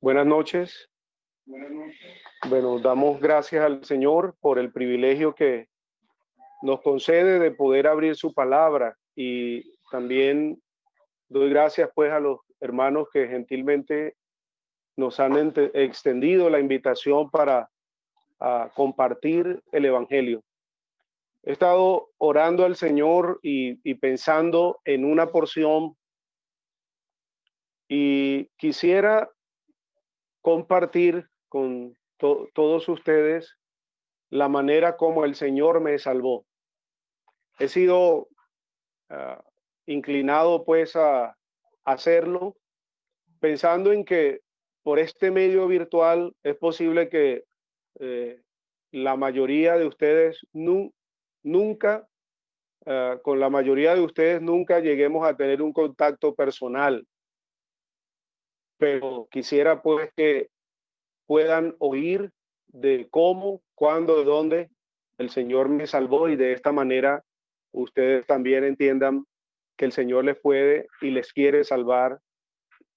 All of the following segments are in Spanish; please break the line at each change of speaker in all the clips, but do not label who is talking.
Buenas noches. Bueno, damos gracias al Señor por el privilegio que nos concede de poder abrir su palabra y también doy gracias pues a los hermanos que gentilmente nos han extendido la invitación para compartir el Evangelio. He estado orando al Señor y, y pensando en una porción y quisiera compartir con todos ustedes la manera como el Señor me salvó. He sido ah, inclinado pues a, hacerlo pensando en que por este medio virtual es posible que eh, la mayoría de ustedes nunca, ah, con la mayoría de ustedes nunca lleguemos a tener un contacto personal pero quisiera pues que puedan oír de cómo, cuándo, de dónde el Señor me salvó y de esta manera ustedes también entiendan que el Señor les puede y les quiere salvar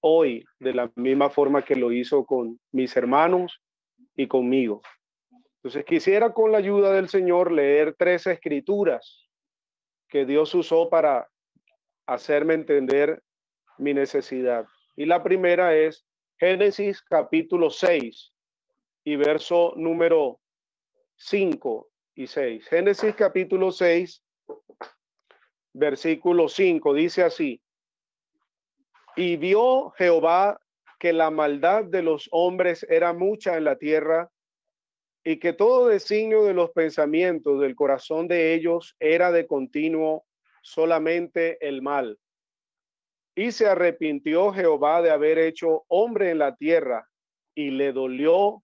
hoy de la misma forma que lo hizo con mis hermanos y conmigo. Entonces quisiera con la ayuda del Señor leer tres escrituras que Dios usó para hacerme entender mi necesidad. Y la primera es Génesis capítulo 6 y verso número 5 y 6. Génesis capítulo 6, versículo 5, dice así. Y vio Jehová que la maldad de los hombres era mucha en la tierra y que todo designio de los pensamientos del corazón de ellos era de continuo solamente el mal. Y se arrepintió Jehová de haber hecho hombre en la tierra y le dolió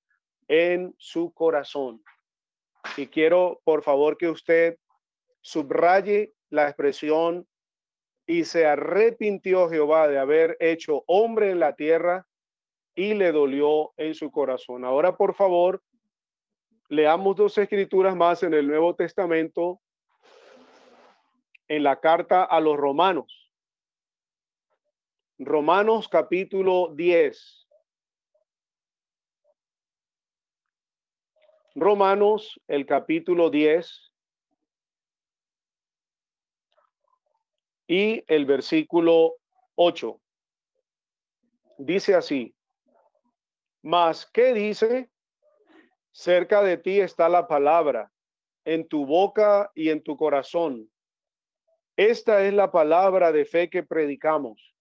en su corazón. Y quiero, por favor, que usted subraye la expresión y se arrepintió Jehová de haber hecho hombre en la tierra y le dolió en su corazón. Ahora, por favor, leamos dos escrituras más en el Nuevo Testamento, en la carta a los romanos. Romanos capítulo 10. Romanos, el capítulo 10 y el versículo 8. Dice así, mas, ¿qué dice? Cerca de ti está la palabra, en tu boca y en tu corazón. Esta es la palabra de fe que predicamos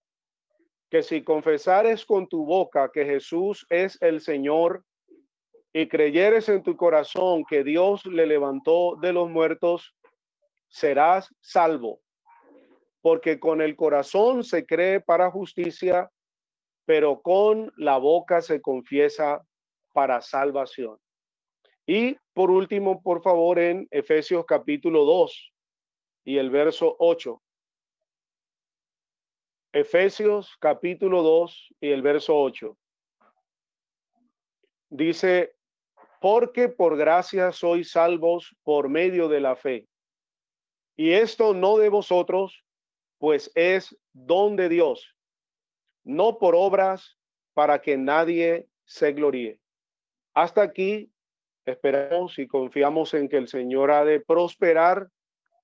que si confesares con tu boca que Jesús es el Señor y creyeres en tu corazón que Dios le levantó de los muertos, serás salvo. Porque con el corazón se cree para justicia, pero con la boca se confiesa para salvación. Y por último, por favor, en Efesios capítulo 2 y el verso 8. Efesios capítulo 2 y el verso 8. Dice, porque por gracia sois salvos por medio de la fe. Y esto no de vosotros, pues es don de Dios, no por obras para que nadie se gloríe. Hasta aquí esperamos y confiamos en que el Señor ha de prosperar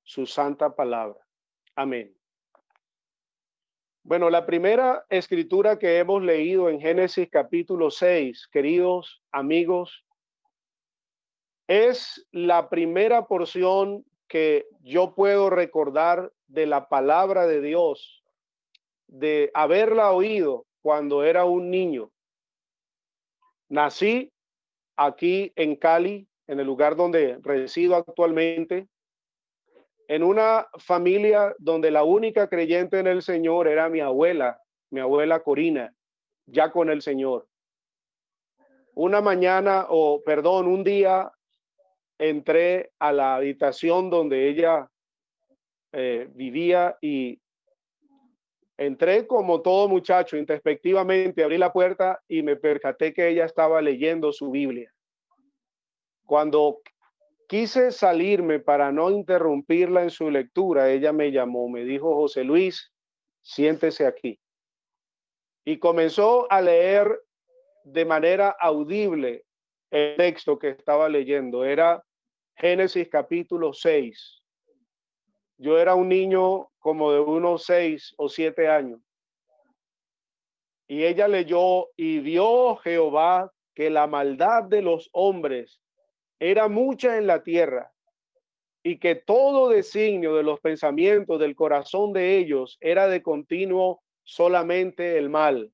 su santa palabra. Amén. Bueno, la primera escritura que hemos leído en Génesis capítulo 6, queridos amigos, es la primera porción que yo puedo recordar de la palabra de Dios, de haberla oído cuando era un niño. Nací aquí en Cali, en el lugar donde resido actualmente, en una familia donde la única creyente en el Señor era mi abuela, mi abuela Corina, ya con el Señor. Una mañana, o perdón, un día entré a la habitación donde ella eh, vivía y entré como todo muchacho, introspectivamente, abrí la puerta y me percaté que ella estaba leyendo su Biblia. Cuando Quise salirme para no interrumpirla en su lectura. Ella me llamó, me dijo, José Luis, siéntese aquí. Y comenzó a leer de manera audible el texto que estaba leyendo. Era Génesis capítulo 6. Yo era un niño como de unos seis o siete años. Y ella leyó y vio Jehová que la maldad de los hombres era mucha en la tierra y que todo designio de los pensamientos del corazón de ellos era de continuo solamente el mal.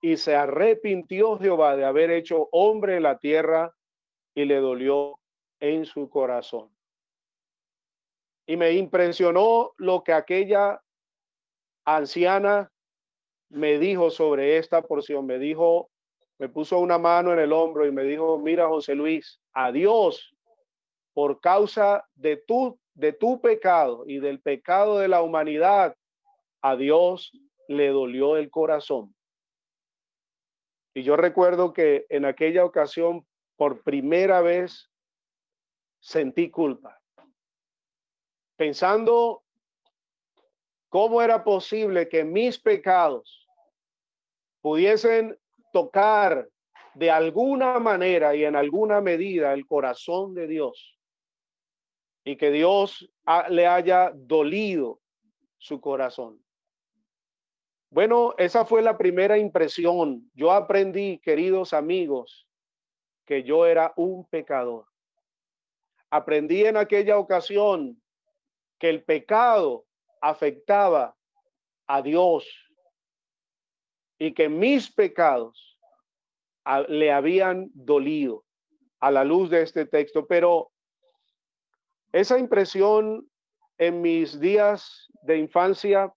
Y se arrepintió Jehová de haber hecho hombre en la tierra y le dolió en su corazón. Y me impresionó lo que aquella anciana me dijo sobre esta porción. Me dijo, me puso una mano en el hombro y me dijo, mira José Luis, adiós por causa de tu, de tu pecado y del pecado de la humanidad. A Dios le dolió el corazón. Y yo recuerdo que en aquella ocasión, por primera vez, sentí culpa. Pensando cómo era posible que mis pecados pudiesen tocar de alguna manera y en alguna medida el corazón de Dios y que Dios le haya dolido su corazón. Bueno, esa fue la primera impresión. Yo aprendí, queridos amigos, que yo era un pecador. Aprendí en aquella ocasión que el pecado afectaba a Dios y que mis pecados le habían dolido a la luz de este texto. Pero esa impresión en mis días de infancia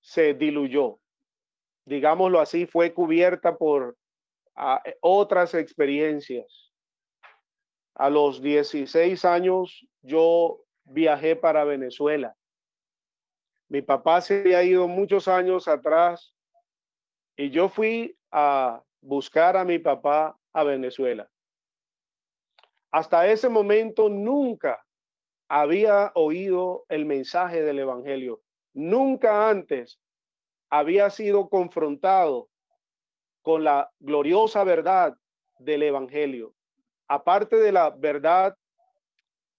se diluyó. Digámoslo así, fue cubierta por otras experiencias. A los 16 años yo viajé para Venezuela. Mi papá se había ido muchos años atrás y yo fui a buscar a mi papá a Venezuela. Hasta ese momento nunca había oído el mensaje del Evangelio. Nunca antes había sido confrontado con la gloriosa verdad del Evangelio. Aparte de la verdad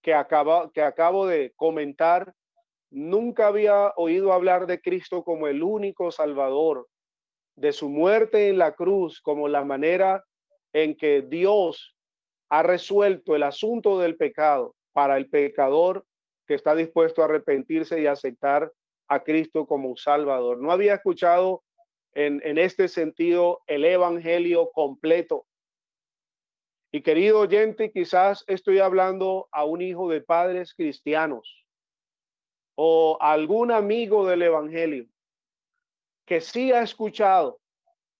que, acaba, que acabo de comentar, nunca había oído hablar de Cristo como el único Salvador, de su muerte en la cruz como la manera en que Dios ha resuelto el asunto del pecado para el pecador que está dispuesto a arrepentirse y aceptar a Cristo como un Salvador. No había escuchado en, en este sentido el Evangelio completo. Y querido oyente, quizás estoy hablando a un hijo de padres cristianos o algún amigo del Evangelio que sí ha escuchado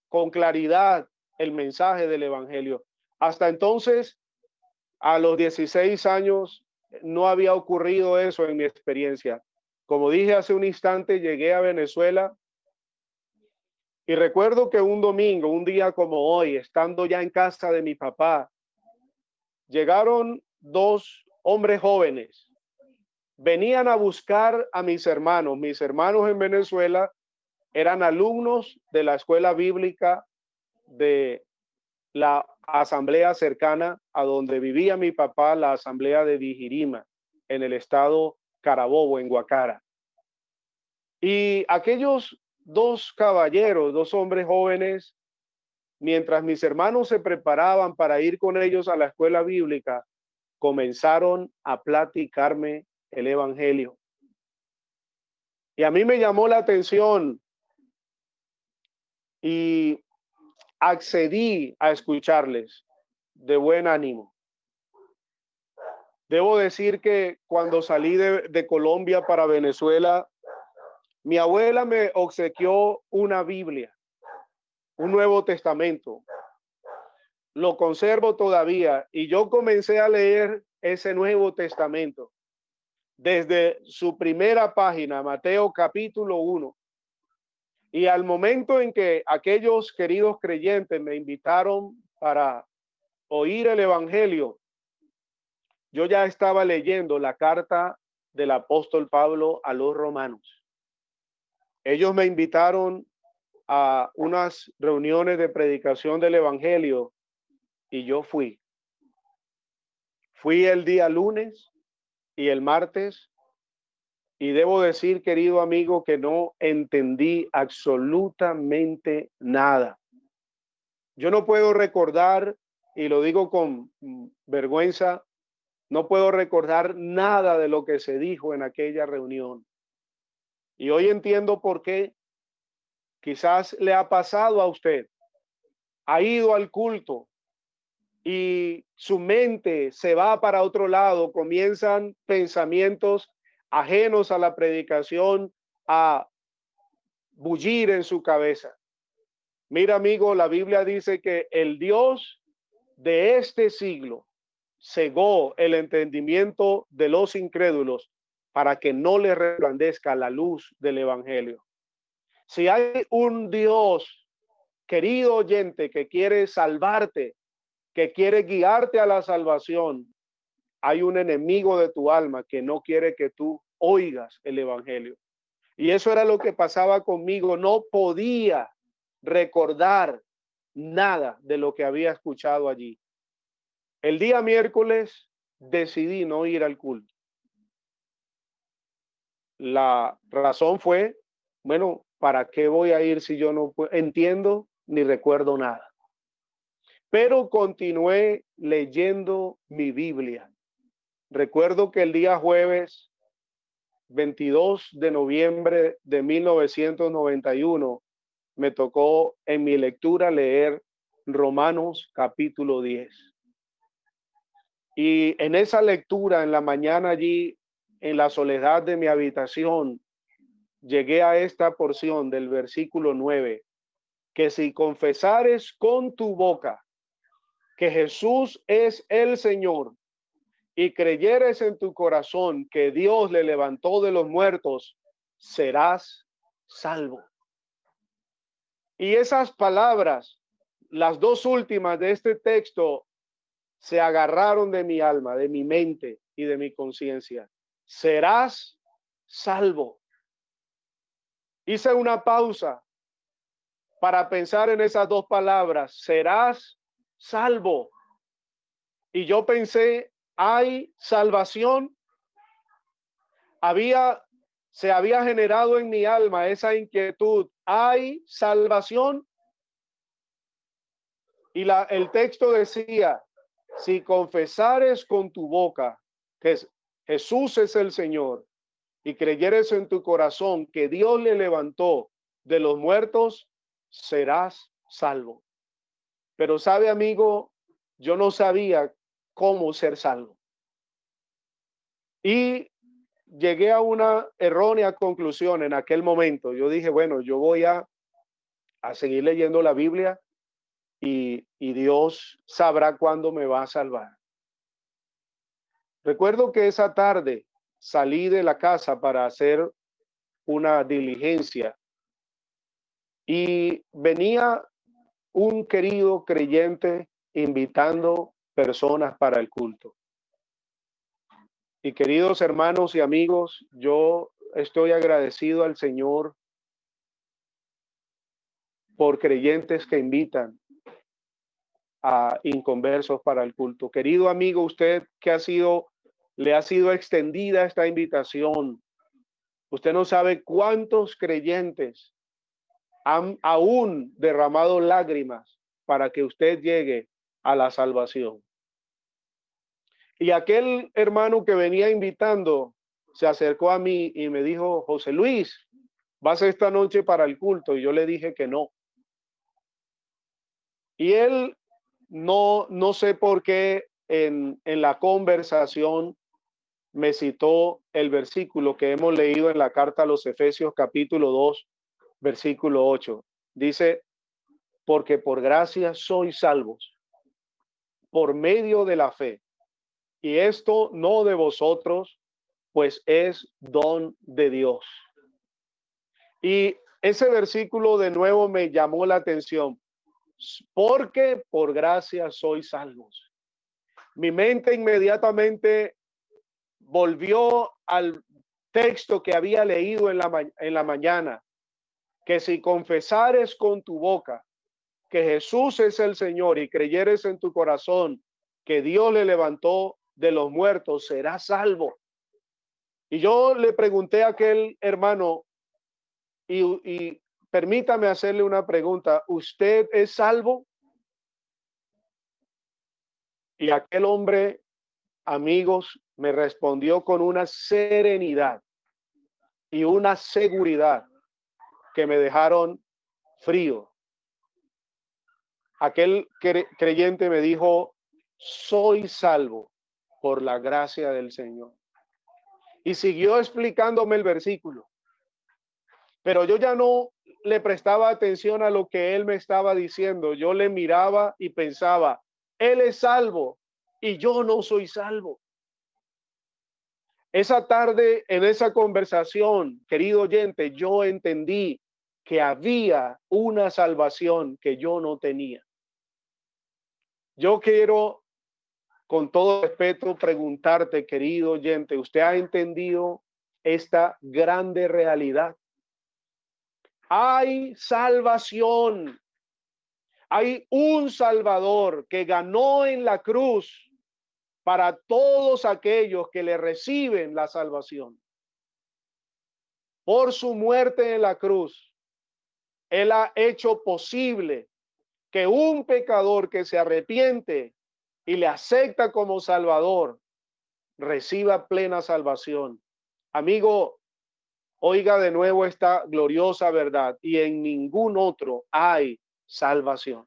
con claridad el mensaje del Evangelio. Hasta entonces, a los 16 años, no había ocurrido eso en mi experiencia. Como dije hace un instante, llegué a Venezuela y recuerdo que un domingo, un día como hoy, estando ya en casa de mi papá, llegaron dos hombres jóvenes. Venían a buscar a mis hermanos. Mis hermanos en Venezuela eran alumnos de la escuela bíblica de la asamblea cercana a donde vivía mi papá, la asamblea de Vigirima, en el estado Carabobo, en Guacara. Y aquellos dos caballeros, dos hombres jóvenes, mientras mis hermanos se preparaban para ir con ellos a la escuela bíblica, comenzaron a platicarme el Evangelio. Y a mí me llamó la atención y accedí a escucharles de buen ánimo. Debo decir que cuando salí de, Colombia para Venezuela, mi abuela me obsequió una Biblia, un Nuevo Testamento. Lo conservo todavía y yo comencé a leer ese Nuevo Testamento desde su primera página, Mateo capítulo 1. Y al momento en que aquellos queridos creyentes me invitaron para oír el Evangelio, yo ya estaba leyendo la carta del apóstol Pablo a los romanos. Ellos me invitaron a unas reuniones de predicación del Evangelio y yo fui. Fui el día lunes y el martes y debo decir, querido amigo, que no entendí absolutamente nada. Yo no puedo recordar, y lo digo con vergüenza, no puedo recordar nada de lo que se dijo en aquella reunión. Y hoy entiendo por qué quizás le ha pasado a usted. Ha ido al culto y su mente se va para otro lado, comienzan pensamientos ajenos a la predicación a bullir en su cabeza. Mira, amigo, la Biblia dice que el Dios de este siglo cegó el entendimiento de los incrédulos para que no le resplandezca la luz del Evangelio. Si hay un Dios, querido oyente, que quiere salvarte, que quiere guiarte a la salvación, hay un enemigo de tu alma que no quiere que tú oigas el Evangelio. Y eso era lo que pasaba conmigo. No podía recordar nada de lo que había escuchado allí. El día miércoles decidí no ir al culto. La razón fue, bueno, ¿para qué voy a ir si yo no entiendo ni recuerdo nada? Pero continué leyendo mi Biblia. Recuerdo que el día jueves 22 de noviembre de 1991 me tocó en mi lectura leer Romanos capítulo 10. Y en esa lectura, en la mañana allí, en la soledad de mi habitación, llegué a esta porción del versículo 9, que si confesares con tu boca que Jesús es el Señor y creyeres en tu corazón que Dios le levantó de los muertos, serás salvo. Y esas palabras, las dos últimas de este texto, se agarraron de mi alma, de mi mente y de mi conciencia. Serás salvo. Hice una pausa para pensar en esas dos palabras, serás salvo. Y yo pensé hay salvación. Había, se había generado en mi alma esa inquietud. Hay salvación. Y la, el texto decía, si confesares con tu boca que Jesús es el Señor y creyeres en tu corazón que Dios le levantó de los muertos, serás salvo. Pero sabe, amigo, yo no sabía cómo ser salvo. Y llegué a una errónea conclusión en aquel momento. Yo dije, bueno, yo voy a, a seguir leyendo la Biblia y, y Dios sabrá cuándo me va a salvar. Recuerdo que esa tarde salí de la casa para hacer una diligencia y venía un querido creyente invitando personas para el culto. Y queridos hermanos y amigos, yo estoy agradecido al Señor por creyentes que invitan a inconversos para el culto. Querido amigo, usted que ha sido, le ha sido extendida esta invitación. Usted no sabe cuántos creyentes han aún derramado lágrimas para que usted llegue a la salvación. Y aquel hermano que venía invitando se acercó a mí y me dijo, José Luis, ¿vas esta noche para el culto? Y yo le dije que no. Y él no, no sé por qué en, en la conversación me citó el versículo que hemos leído en la carta a los Efesios capítulo 2, versículo 8. Dice, porque por gracia sois salvos por medio de la fe. Y esto no de vosotros, pues es don de Dios. Y ese versículo de nuevo me llamó la atención, porque por gracia sois salvos. Mi mente inmediatamente volvió al texto que había leído en la, en la mañana que si confesares con tu boca que Jesús es el Señor y creyeres en tu corazón que Dios le levantó de los muertos, serás salvo. Y yo le pregunté a aquel hermano, y, y permítame hacerle una pregunta, ¿usted es salvo? Y aquel hombre, amigos, me respondió con una serenidad y una seguridad que me dejaron frío. Aquel creyente me dijo, soy salvo por la gracia del Señor. Y siguió explicándome el versículo. Pero yo ya no le prestaba atención a lo que él me estaba diciendo. Yo le miraba y pensaba, él es salvo y yo no soy salvo. Esa tarde, en esa conversación, querido oyente, yo entendí que había una salvación que yo no tenía. Yo quiero, con todo respeto, preguntarte, querido oyente, ¿usted ha entendido esta grande realidad? Hay salvación. Hay un Salvador que ganó en la cruz para todos aquellos que le reciben la salvación. Por su muerte en la cruz, Él ha hecho posible que un pecador que se arrepiente y le acepta como Salvador reciba plena salvación. Amigo, oiga de nuevo esta gloriosa verdad y en ningún otro hay salvación.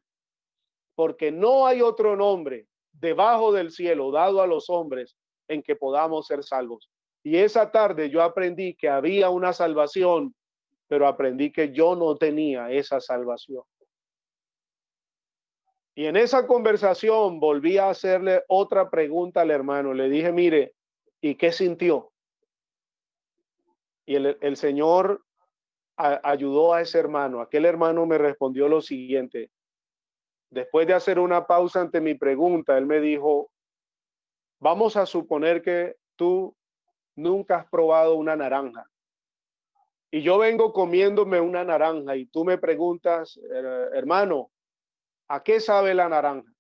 Porque no hay otro nombre debajo del cielo dado a los hombres en que podamos ser salvos. Y esa tarde yo aprendí que había una salvación, pero aprendí que yo no tenía esa salvación. Y en esa conversación volví a hacerle otra pregunta al hermano. Le dije, mire, ¿y qué sintió? Y el, el Señor ayudó a ese hermano. Aquel hermano me respondió lo siguiente. Después de hacer una pausa ante mi pregunta, él me dijo, vamos a suponer que tú nunca has probado una naranja. Y yo vengo comiéndome una naranja y tú me preguntas, hermano, ¿a qué sabe la naranja?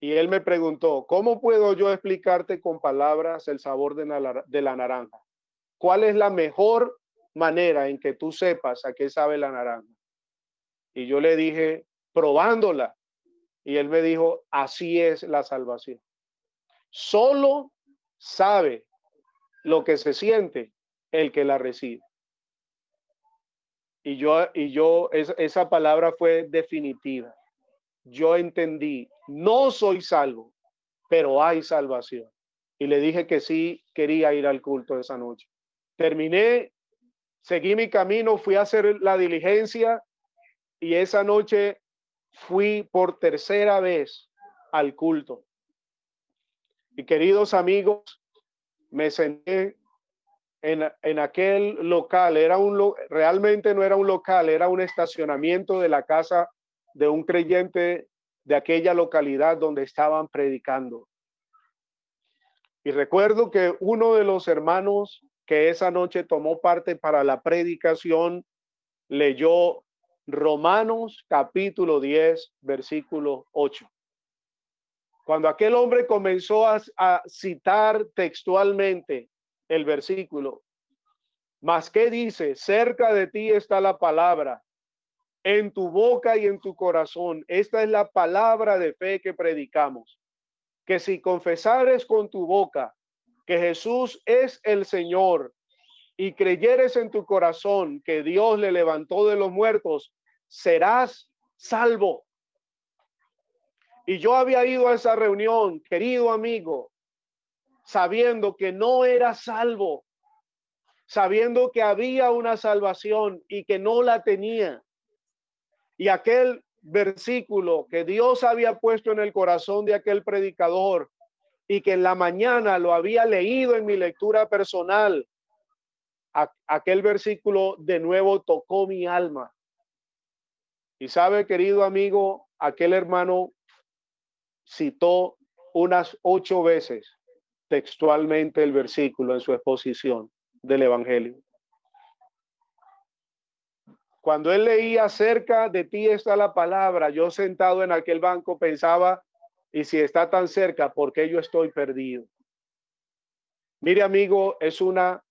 Y él me preguntó, ¿cómo puedo yo explicarte con palabras el sabor de la, naranja? ¿Cuál es la mejor manera en que tú sepas a qué sabe la naranja? Y yo le dije, probándola. Y él me dijo, así es la salvación. Solo sabe lo que se siente el que la recibe. Y yo, y yo, esa palabra fue definitiva. Yo entendí, no soy salvo, pero hay salvación. Y le dije que sí quería ir al culto esa noche. Terminé, seguí mi camino, fui a hacer la diligencia y esa noche fui por tercera vez al culto. Y queridos amigos, me senté en, en, aquel local. Era un realmente no era un local, era un estacionamiento de la casa de un creyente de aquella localidad donde estaban predicando. Y recuerdo que uno de los hermanos que esa noche tomó parte para la predicación leyó Romanos capítulo 10, versículo 8. Cuando aquel hombre comenzó a, citar textualmente el versículo, más que dice, cerca de ti está la palabra, en tu boca y en tu corazón. Esta es la palabra de fe que predicamos. Que si confesares con tu boca que Jesús es el Señor y creyeres en tu corazón que Dios le levantó de los muertos, serás salvo. Y yo había ido a esa reunión, querido amigo, sabiendo que no era salvo, sabiendo que había una salvación y que no la tenía. Y aquel versículo que Dios había puesto en el corazón de aquel predicador y que en la mañana lo había leído en mi lectura personal, aquel versículo de nuevo tocó mi alma y sabe, querido amigo, aquel hermano citó unas ocho veces textualmente el versículo en su exposición del Evangelio. Cuando él leía cerca de ti está la palabra, yo sentado en aquel banco pensaba, y si está tan cerca, ¿por qué yo estoy perdido? Mire amigo, es una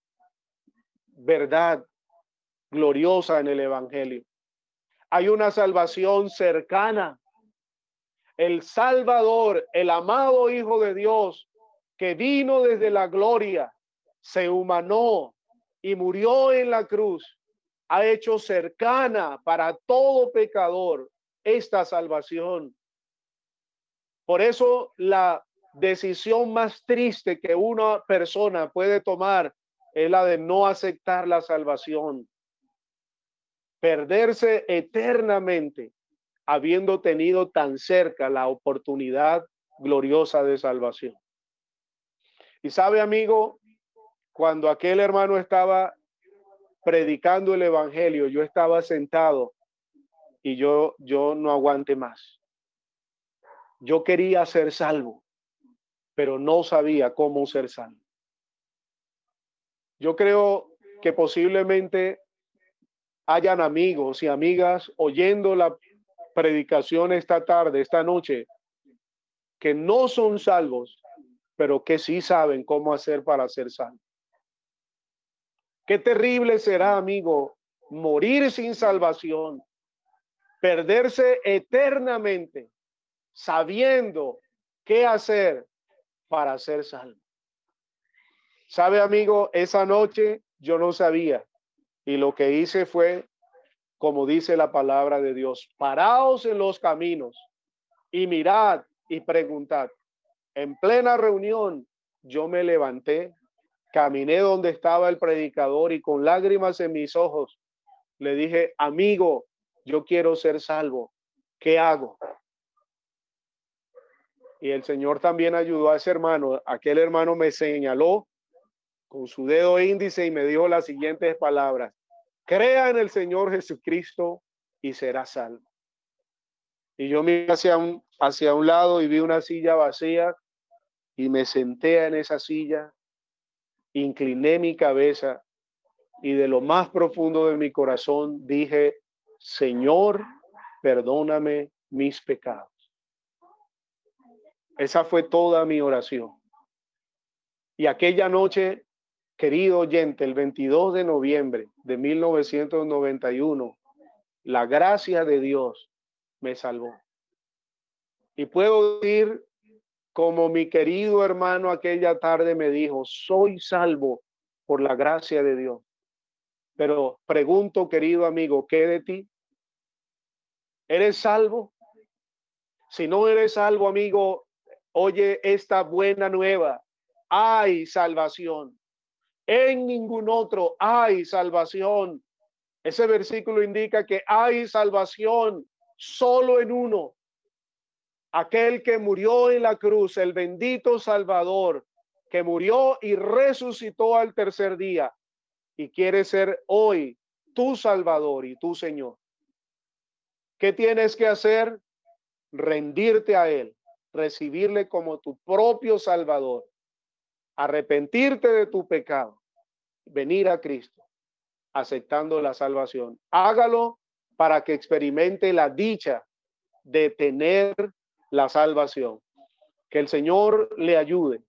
verdad gloriosa en el Evangelio. Hay una salvación cercana. El Salvador, el amado Hijo de Dios, que vino desde la gloria, se humanó y murió en la cruz ha hecho cercana para todo pecador esta salvación. Por eso la decisión más triste que una persona puede tomar es la de no aceptar la salvación. Perderse eternamente habiendo tenido tan cerca la oportunidad gloriosa de salvación. Y sabe, amigo, cuando aquel hermano estaba predicando el evangelio, yo estaba sentado y yo, yo no aguante más. Yo quería ser salvo, pero no sabía cómo ser salvo. Yo creo que posiblemente hayan amigos y amigas oyendo la predicación esta tarde, esta noche, que no son salvos, pero que sí saben cómo hacer para ser salvos. Qué terrible será, amigo, morir sin salvación, perderse eternamente, sabiendo qué hacer para ser salvo. Sabe, amigo, esa noche yo no sabía y lo que hice fue, como dice la palabra de Dios, paraos en los caminos y mirad y preguntad. En plena reunión yo me levanté Caminé donde estaba el predicador y con lágrimas en mis ojos le dije, amigo, yo quiero ser salvo. ¿Qué hago? Y el Señor también ayudó a ese hermano. Aquel hermano me señaló con su dedo índice y me dijo las siguientes palabras. Crea en el Señor Jesucristo y será salvo. Y yo miré hacia un, hacia un lado y vi una silla vacía y me senté en esa silla incliné mi cabeza y de lo más profundo de mi corazón dije, Señor, perdóname mis pecados. Esa fue toda mi oración. Y aquella noche, querido oyente, el 22 de noviembre de 1991, la gracia de Dios me salvó. Y puedo decir como mi querido hermano aquella tarde me dijo, soy salvo por la gracia de Dios. Pero pregunto, querido amigo, ¿qué de ti? ¿Eres salvo? Si no eres salvo, amigo, oye esta buena nueva. Hay salvación. En ningún otro hay salvación. Ese versículo indica que hay salvación solo en uno, aquel que murió en la cruz, el bendito Salvador, que murió y resucitó al tercer día y quiere ser hoy tu Salvador y tu Señor. ¿Qué tienes que hacer? Rendirte a Él, recibirle como tu propio Salvador, arrepentirte de tu pecado, venir a Cristo, aceptando la salvación. Hágalo para que experimente la dicha de tener la salvación. Que el Señor le ayude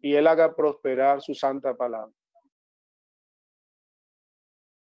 y Él haga prosperar su santa palabra.